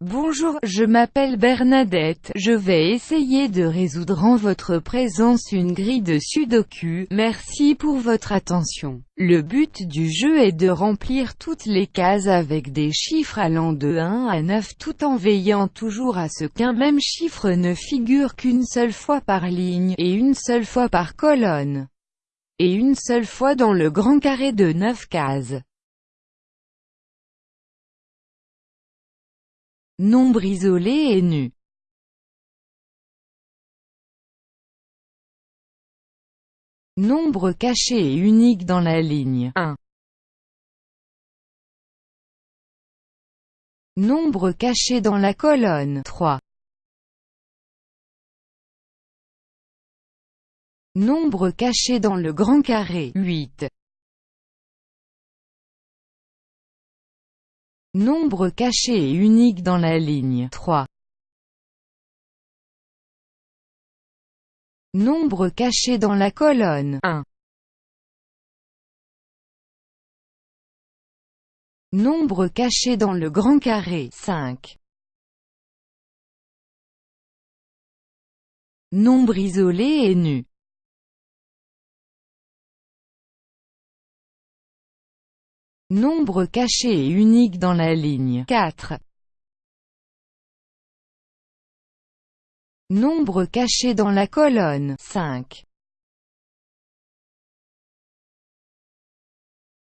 Bonjour, je m'appelle Bernadette, je vais essayer de résoudre en votre présence une grille de sudoku, merci pour votre attention. Le but du jeu est de remplir toutes les cases avec des chiffres allant de 1 à 9 tout en veillant toujours à ce qu'un même chiffre ne figure qu'une seule fois par ligne, et une seule fois par colonne, et une seule fois dans le grand carré de 9 cases. Nombre isolé et nu. Nombre caché et unique dans la ligne 1. Nombre caché dans la colonne 3. Nombre caché dans le grand carré 8. Nombre caché et unique dans la ligne 3. Nombre caché dans la colonne 1. Nombre caché dans le grand carré 5. Nombre isolé et nu Nombre caché et unique dans la ligne 4. Nombre caché dans la colonne 5.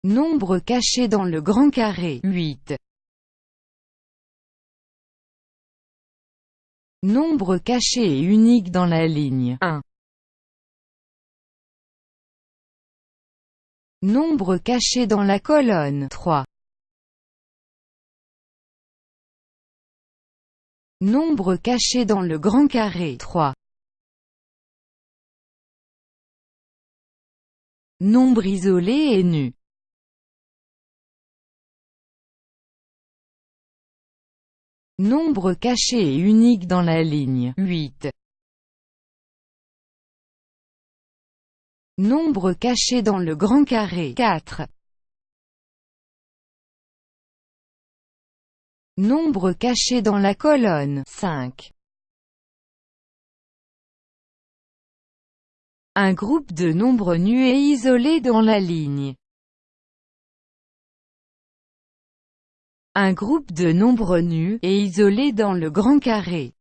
Nombre caché dans le grand carré 8. Nombre caché et unique dans la ligne 1. Nombre caché dans la colonne 3. Nombre caché dans le grand carré 3. Nombre isolé et nu. Nombre caché et unique dans la ligne 8. Nombre caché dans le grand carré 4. Nombre caché dans la colonne 5. Un groupe de nombres nus et isolés dans la ligne. Un groupe de nombres nus et isolés dans le grand carré.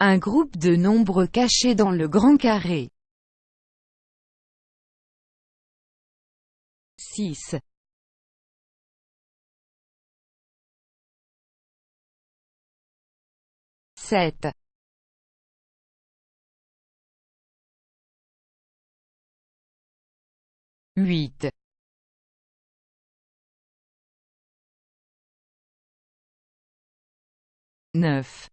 Un groupe de nombres cachés dans le grand carré. 6. Sept. Huit. Neuf.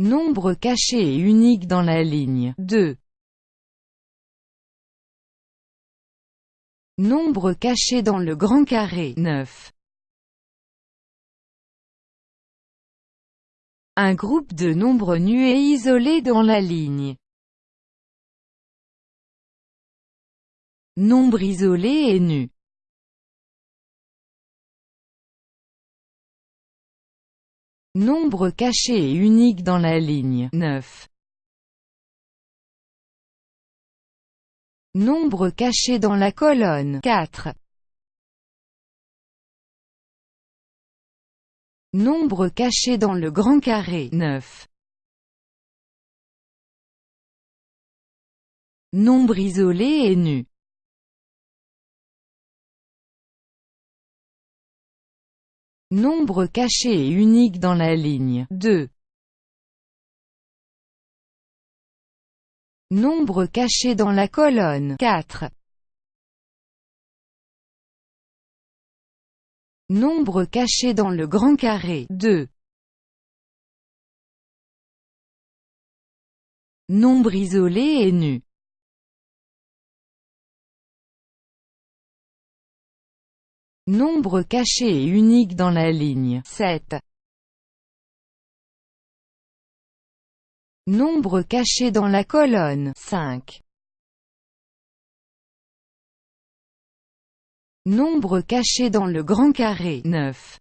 Nombre caché et unique dans la ligne 2. Nombre caché dans le grand carré 9. Un groupe de nombres nus et isolés dans la ligne. Nombre isolé et nu. Nombre caché et unique dans la ligne 9. Nombre caché dans la colonne 4. Nombre caché dans le grand carré 9. Nombre isolé et nu. Nombre caché et unique dans la ligne 2. Nombre caché dans la colonne 4. Nombre caché dans le grand carré 2. Nombre isolé et nu. Nombre caché et unique dans la ligne 7. Nombre caché dans la colonne 5. Nombre caché dans le grand carré 9.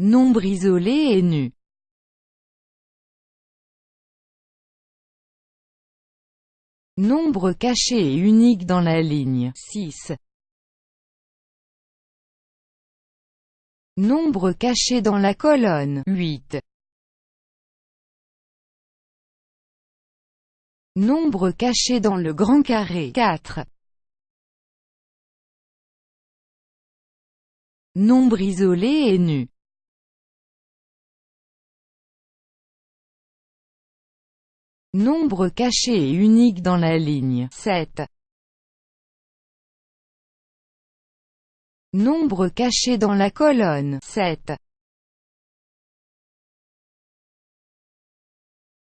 Nombre isolé et nu Nombre caché et unique dans la ligne 6. Nombre caché dans la colonne 8. Nombre caché dans le grand carré 4. Nombre isolé et nu. Nombre caché et unique dans la ligne 7. Nombre caché dans la colonne 7.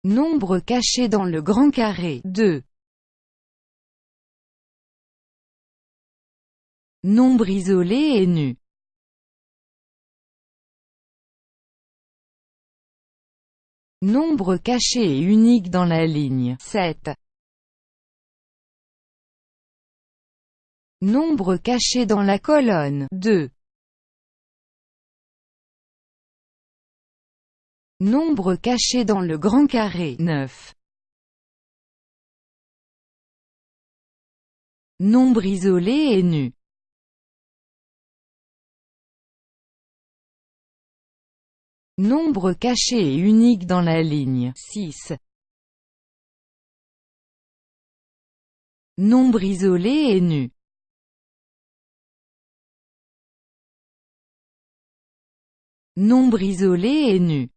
Nombre caché dans le grand carré 2. Nombre isolé et nu. Nombre caché et unique dans la ligne 7. Nombre caché dans la colonne 2. Nombre caché dans le grand carré 9. Nombre isolé et nu. Nombre caché et unique dans la ligne 6. Nombre isolé et nu. Nombre isolé et nu.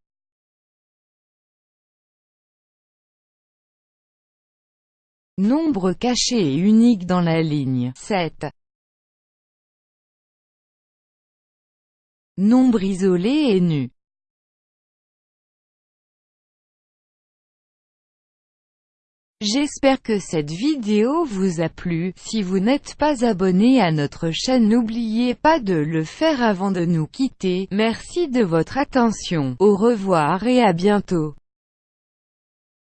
Nombre caché et unique dans la ligne 7. Nombre isolé et nu. J'espère que cette vidéo vous a plu, si vous n'êtes pas abonné à notre chaîne n'oubliez pas de le faire avant de nous quitter, merci de votre attention, au revoir et à bientôt.